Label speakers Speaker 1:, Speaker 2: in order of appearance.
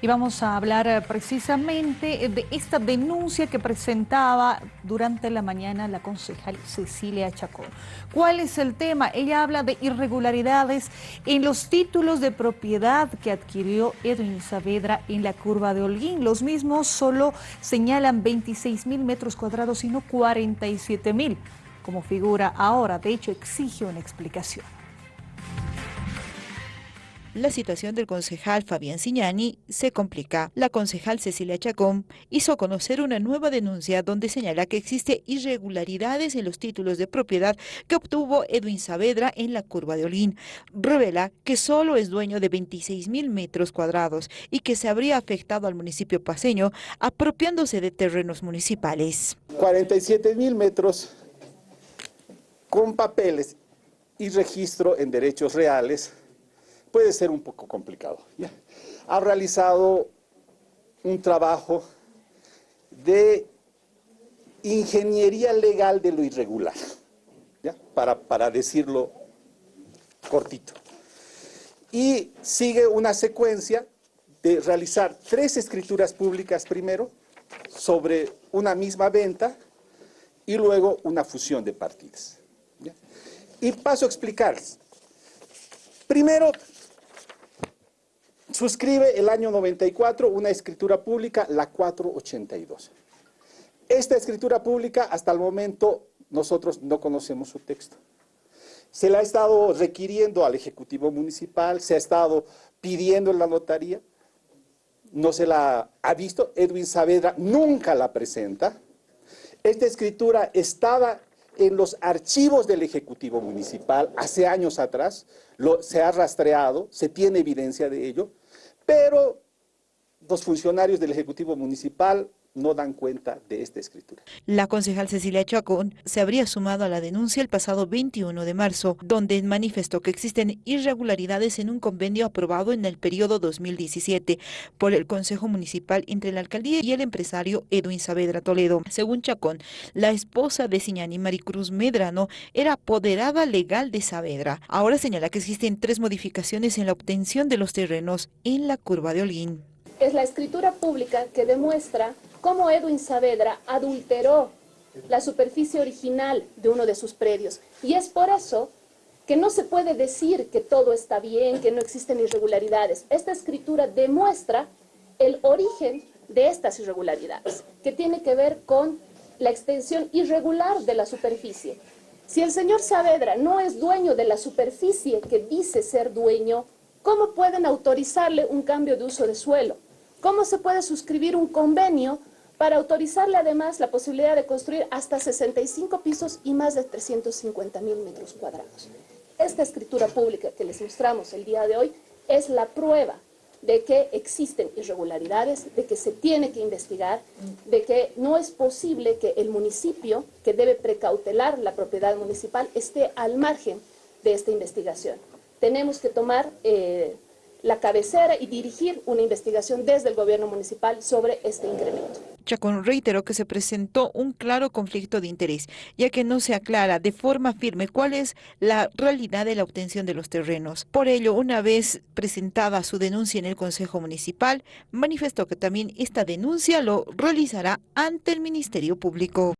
Speaker 1: Y vamos a hablar eh, precisamente de esta denuncia que presentaba durante la mañana la concejal Cecilia Chacón. ¿Cuál es el tema? Ella habla de irregularidades en los títulos de propiedad que adquirió Edwin Saavedra en la curva de Holguín. Los mismos solo señalan 26 mil metros cuadrados y no 47 mil, como figura ahora. De hecho, exige una explicación.
Speaker 2: La situación del concejal Fabián Signani se complica. La concejal Cecilia Chacón hizo conocer una nueva denuncia donde señala que existe irregularidades en los títulos de propiedad que obtuvo Edwin Saavedra en la curva de Olín. Revela que solo es dueño de 26 mil metros cuadrados y que se habría afectado al municipio paseño apropiándose de terrenos municipales.
Speaker 3: 47 mil metros con papeles y registro en derechos reales puede ser un poco complicado. Ha realizado un trabajo de ingeniería legal de lo irregular, Para, para decirlo cortito. Y sigue una secuencia de realizar tres escrituras públicas primero sobre una misma venta y luego una fusión de partidas. Y paso a explicarles. Primero, suscribe el año 94 una escritura pública, la 482. Esta escritura pública, hasta el momento, nosotros no conocemos su texto. Se la ha estado requiriendo al Ejecutivo Municipal, se ha estado pidiendo en la notaría, no se la ha visto, Edwin Saavedra nunca la presenta. Esta escritura estaba en los archivos del Ejecutivo Municipal hace años atrás, se ha rastreado, se tiene evidencia de ello, pero los funcionarios del Ejecutivo Municipal no dan cuenta de esta escritura.
Speaker 2: La concejal Cecilia Chacón se habría sumado a la denuncia el pasado 21 de marzo, donde manifestó que existen irregularidades en un convenio aprobado en el periodo 2017 por el Consejo Municipal entre la alcaldía y el empresario Edwin Saavedra Toledo. Según Chacón, la esposa de Siñani Maricruz Medrano era apoderada legal de Saavedra. Ahora señala que existen tres modificaciones en la obtención de los terrenos en la curva de Holguín.
Speaker 4: Es la escritura pública que demuestra cómo Edwin Saavedra adulteró la superficie original de uno de sus predios. Y es por eso que no se puede decir que todo está bien, que no existen irregularidades. Esta escritura demuestra el origen de estas irregularidades, que tiene que ver con la extensión irregular de la superficie. Si el señor Saavedra no es dueño de la superficie que dice ser dueño, ¿cómo pueden autorizarle un cambio de uso de suelo? ¿Cómo se puede suscribir un convenio para autorizarle además la posibilidad de construir hasta 65 pisos y más de 350 mil metros cuadrados? Esta escritura pública que les mostramos el día de hoy es la prueba de que existen irregularidades, de que se tiene que investigar, de que no es posible que el municipio, que debe precautelar la propiedad municipal, esté al margen de esta investigación. Tenemos que tomar eh, la cabecera y dirigir una investigación desde el gobierno municipal sobre este incremento.
Speaker 2: Chacón reiteró que se presentó un claro conflicto de interés, ya que no se aclara de forma firme cuál es la realidad de la obtención de los terrenos. Por ello, una vez presentada su denuncia en el Consejo Municipal, manifestó que también esta denuncia lo realizará ante el Ministerio Público.